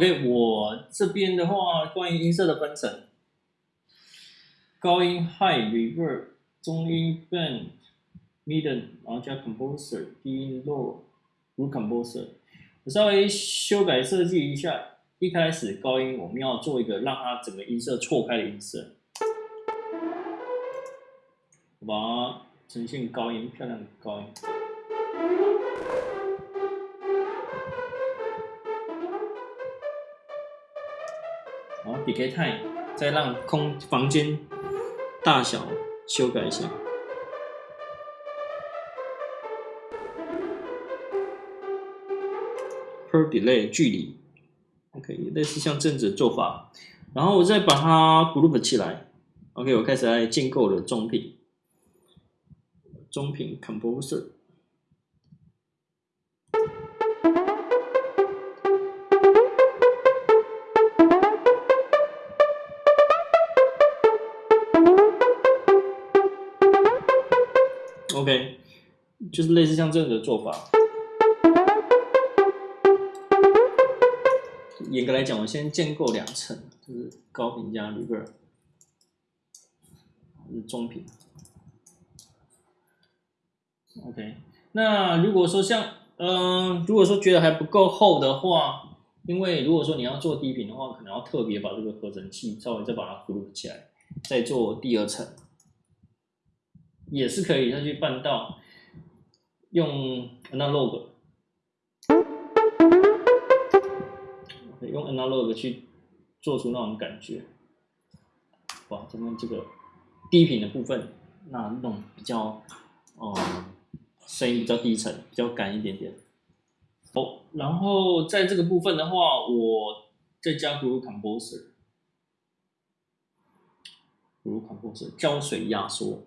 OK，我这边的话，关于音色的分层，高音 High、Reverb、中音 band，middle，然后加 Composer、低音 Low、Root Composer，我稍微修改设计一下。一开始高音我们要做一个让它整个音色错开的音色，我把它呈现高音，漂亮的高音。好，decay time，再让空房间大小修改一下。per delay 距离，OK，类似像这样子的做法。然后我再把它 group 起来，OK，我开始来建构了中频，中频 composer。OK，就是类似像这样的做法。严格来讲，我先建构两层，就是高频加 reverb，是中频。OK，那如果说像，嗯，如果说觉得还不够厚的话，因为如果说你要做低频的话，可能要特别把这个合成器稍微再把它呼噜起来，再做第二层。也是可以，再去办到用 analog，用 analog 去做出那种感觉。哇，这边这个低频的部分，那那种比较，哦，声音比较低沉，比较干一点点。哦，然后在这个部分的话，我再加 g r o u p composer，g r o u p composer 胶水压缩。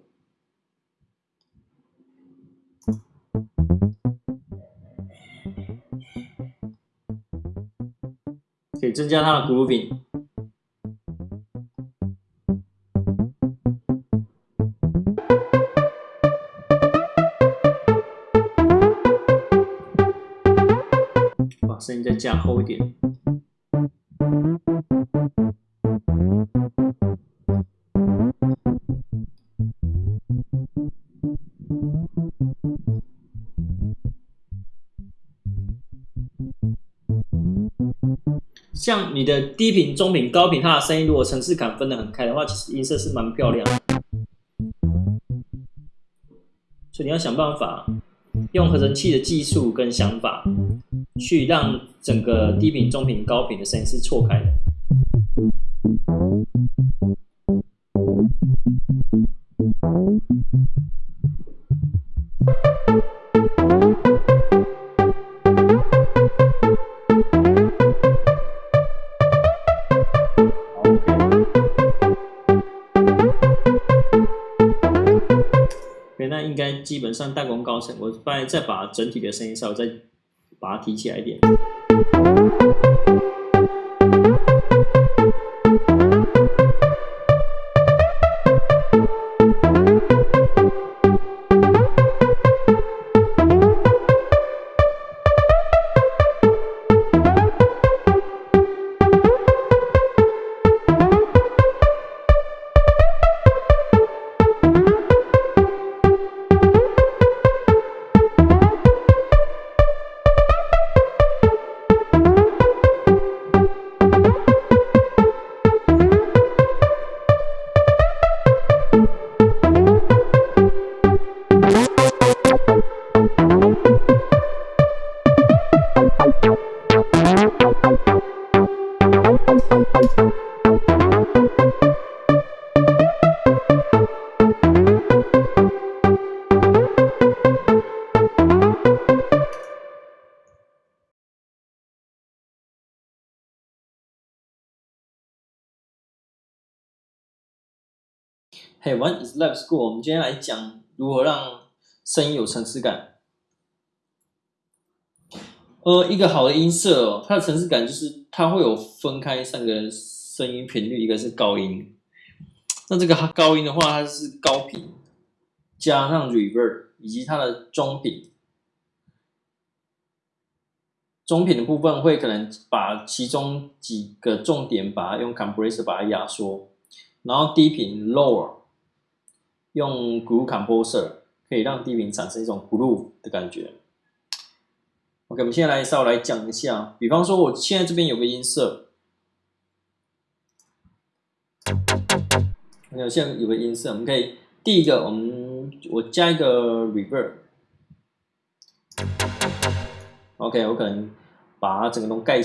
可以增加它的 grooving。把声音再加厚一点。你的低频、中频、高频，它的声音如果层次感分得很开的话，其实音色是蛮漂亮的。所以你要想办法用合成器的技术跟想法，去让整个低频、中频、高频的声音是错开的。上大功高成，我再再把整体的声音稍微再把它提起来一点。Hey, one is live school。我们今天来讲如何让声音有层次感。呃，一个好的音色哦，它的层次感就是它会有分开三个声音频率，一个是高音。那这个高音的话，它是高频加上 reverb，以及它的中频。中频的部分会可能把其中几个重点把它用 compressor 把它压缩，然后低频 lower 用 groove composer 可以让低频产生一种 groove 的感觉。OK，我们现在来稍微来讲一下，比方说我现在这边有个音色，OK，现在有个音色，我们可以第一个我们我加一个 reverb，OK，我可能把它整个都盖，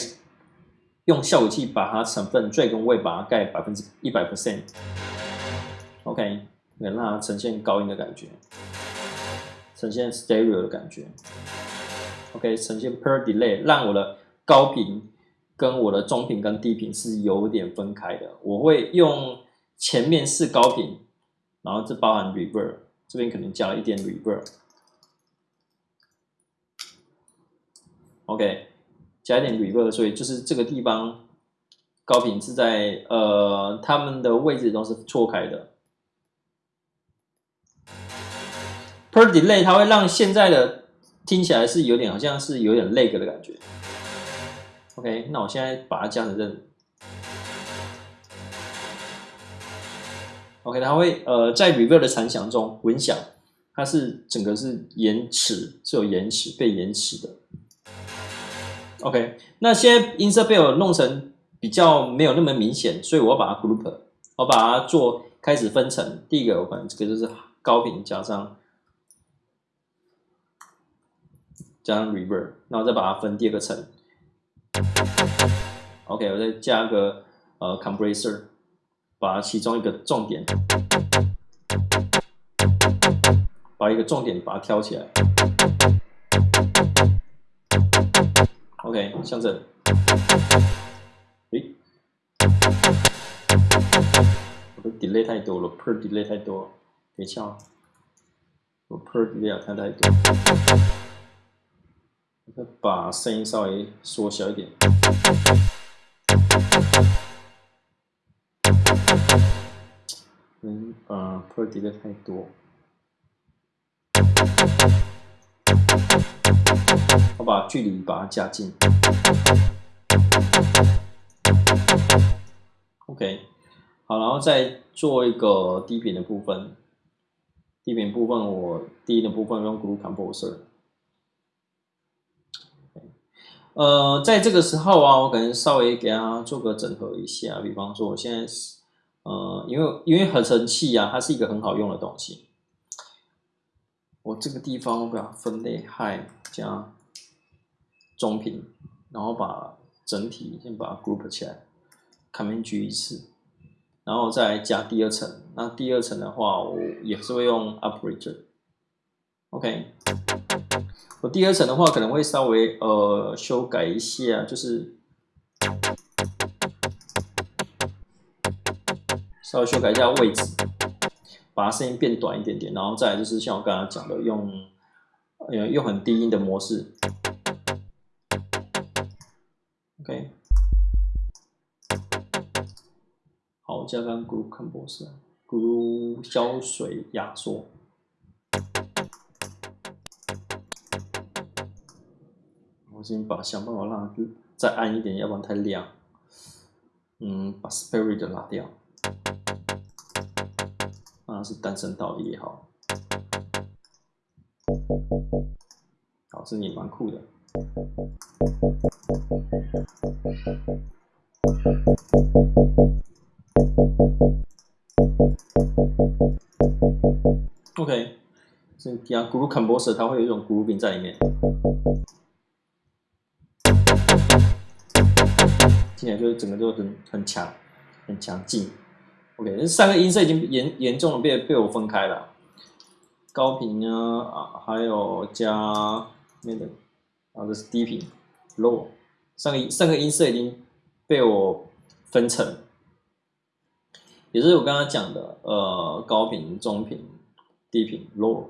用效果器把它成分最跟位把它盖百分之一百 percent，OK，能让它呈现高音的感觉，呈现 stereo 的感觉。OK，呈现 per delay，让我的高频跟我的中频跟低频是有点分开的。我会用前面是高频，然后这包含 reverb，这边可能加了一点 reverb。OK，加一点 reverb，所以就是这个地方高频是在呃，它们的位置都是错开的。Per delay 它会让现在的听起来是有点，好像是有点 lag 的感觉。OK，那我现在把它加成这。OK，它会呃在 reverb 的残响中混响，它是整个是延迟，是有延迟被延迟的。OK，那现在音色被我弄成比较没有那么明显，所以我把它 group，我把它做开始分成。第一个我可能这个就是高频加上。加上 reverb，然后再把它分第二个层。OK，我再加个呃 compressor，把其中一个重点，把一个重点把它挑起来。OK，像这，诶，我的 delay 太多了，per delay 太多，别笑，我 per delay 太太多。把声音稍微缩小一点。嗯，呃，per delay 太多。我把距离把它加近。OK，好，然后再做一个低频的部分。低频部分我低的部分用 Groove Composer。呃，在这个时候啊，我可能稍微给它做个整合一下。比方说，我现在是呃，因为因为合成器啊，它是一个很好用的东西。我这个地方我把它分类 high 加中频，然后把整体先把它 group 起来，Command G 一次，然后再加第二层。那第二层的话，我也是会用 Operator，OK。我第二层的话可能会稍微呃修改一下，就是稍微修改一下位置，把它声音变短一点点，然后再就是像我刚刚讲的，用用很低音的模式，OK，好，加上 Groove Composer，Groove 胶水压缩。我先把想办法让它再暗一点，要不然太亮。嗯，把 Spirit 拉掉，啊，是单声道也好。好，这也蛮酷的。OK，这底下 Groove Composer 它会有一种 Grooving 在里面。听起来就是整个都很很强，很强劲。OK，这三个音色已经严严重的被被我分开了，高频啊啊，还有加那个，啊这是低频，low，三个三个音色已经被我分成，也是我刚刚讲的，呃，高频、中频、低频，low，